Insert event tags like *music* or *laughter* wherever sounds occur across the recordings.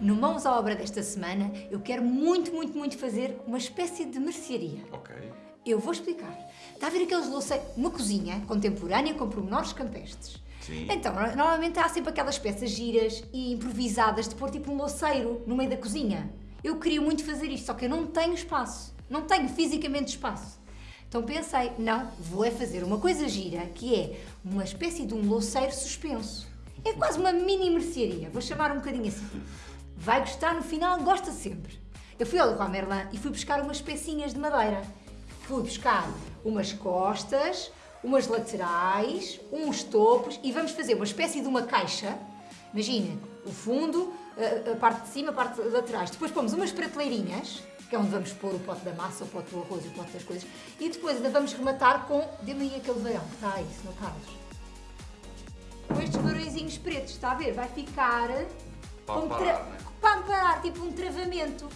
No Mãos à Obra desta semana, eu quero muito, muito, muito fazer uma espécie de mercearia. Ok. Eu vou explicar. Está a ver aqueles louceiros, uma cozinha contemporânea com pormenores campestres. Sim. Então, no- normalmente há sempre aquelas peças giras e improvisadas de pôr tipo um louceiro no meio da cozinha. Eu queria muito fazer isto, só que eu não tenho espaço. Não tenho fisicamente espaço. Então pensei, não, vou é fazer uma coisa gira, que é uma espécie de um louceiro suspenso. É quase uma mini mercearia, vou chamar um bocadinho assim. Vai gostar no final, gosta sempre. Eu fui ao Leroy Merlin e fui buscar umas pecinhas de madeira. Fui buscar umas costas, umas laterais, uns topos e vamos fazer uma espécie de uma caixa. Imagina, o fundo, a, a parte de cima, a parte de laterais. Depois pomos umas prateleirinhas, que é onde vamos pôr o pote da massa, o pote do arroz o pote das coisas. E depois ainda vamos rematar com... Dê-me aí aquele varão que está aí, Sr. Carlos. Com estes varõezinhos pretos, está a ver? Vai ficar... Para tra- né? para amparar, tipo um travamento.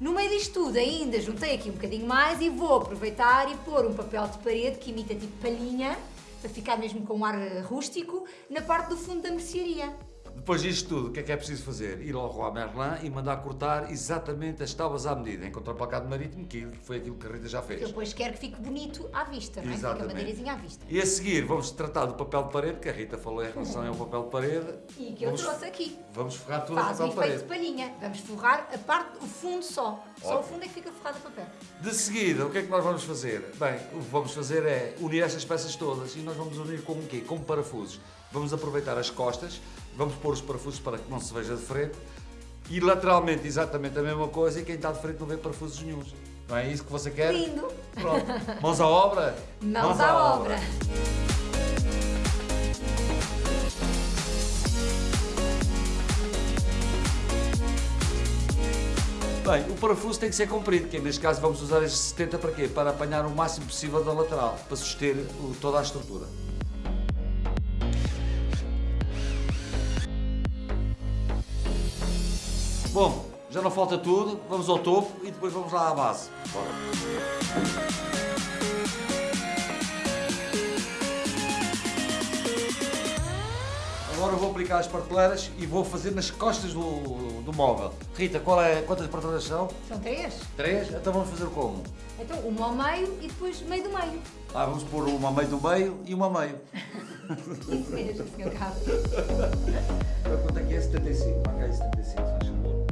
No meio disto tudo ainda juntei aqui um bocadinho mais e vou aproveitar e pôr um papel de parede que imita tipo palhinha, para ficar mesmo com um ar rústico, na parte do fundo da mercearia. Depois disto tudo, o que é que é preciso fazer? Ir ao Roi Merlin e mandar cortar exatamente as tábuas à medida, em contraplacado marítimo, que foi aquilo que a Rita já Que eu fez. depois quero que fique bonito à vista, não é? Fica a madeirazinha à vista. E a seguir vamos tratar do papel de parede, que a Rita falou em relação ao papel de parede. E que eu vamos, trouxe aqui. Vamos forrar tudo o Faz um papel de efeito de parede. palhinha. Vamos forrar a parte, o fundo só. Só o Ótimo. fundo é que fica forrado a papel. De seguida, o que é que nós vamos fazer? Bem, o que vamos fazer é unir estas peças todas e nós vamos unir com o quê? Com parafusos. Vamos aproveitar as costas, vamos pôr os parafusos para que não se veja de frente e lateralmente exatamente a mesma coisa e quem está de frente não vê parafusos nenhuns. Não é isso que você quer? Lindo! Pronto. Mãos à obra? Mãos à obra! Bem, o parafuso tem que ser comprido, que neste caso vamos usar este 70 para quê? Para apanhar o máximo possível da lateral, para suster toda a estrutura. Bom, já não falta tudo, vamos ao topo e depois vamos lá à base. Bora. Agora vou aplicar as prateleiras e vou fazer nas costas do, do móvel. Rita, qual é, quantas prateleiras são? São três? Três? Então vamos fazer como? Então, uma ao meio e depois meio do meio. Ah, vamos pôr uma meio do meio e uma meio. Isso mesmo, Sr. Carlos. Quanto é que é 75? Marca aí 75, faz favor.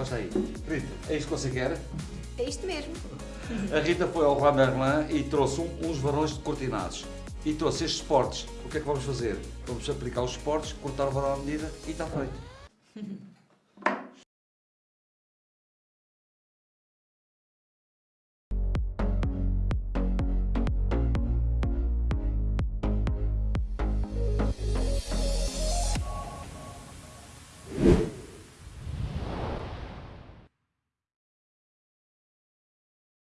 Encosta, aí. Rita, é isto que você quer? É isto mesmo. A Rita foi ao Roi Merlin e trouxe uns varões cortinados. E trouxe estes suportes. O que é que vamos fazer? Vamos aplicar os suportes, cortar o varão à medida e está feito. *laughs*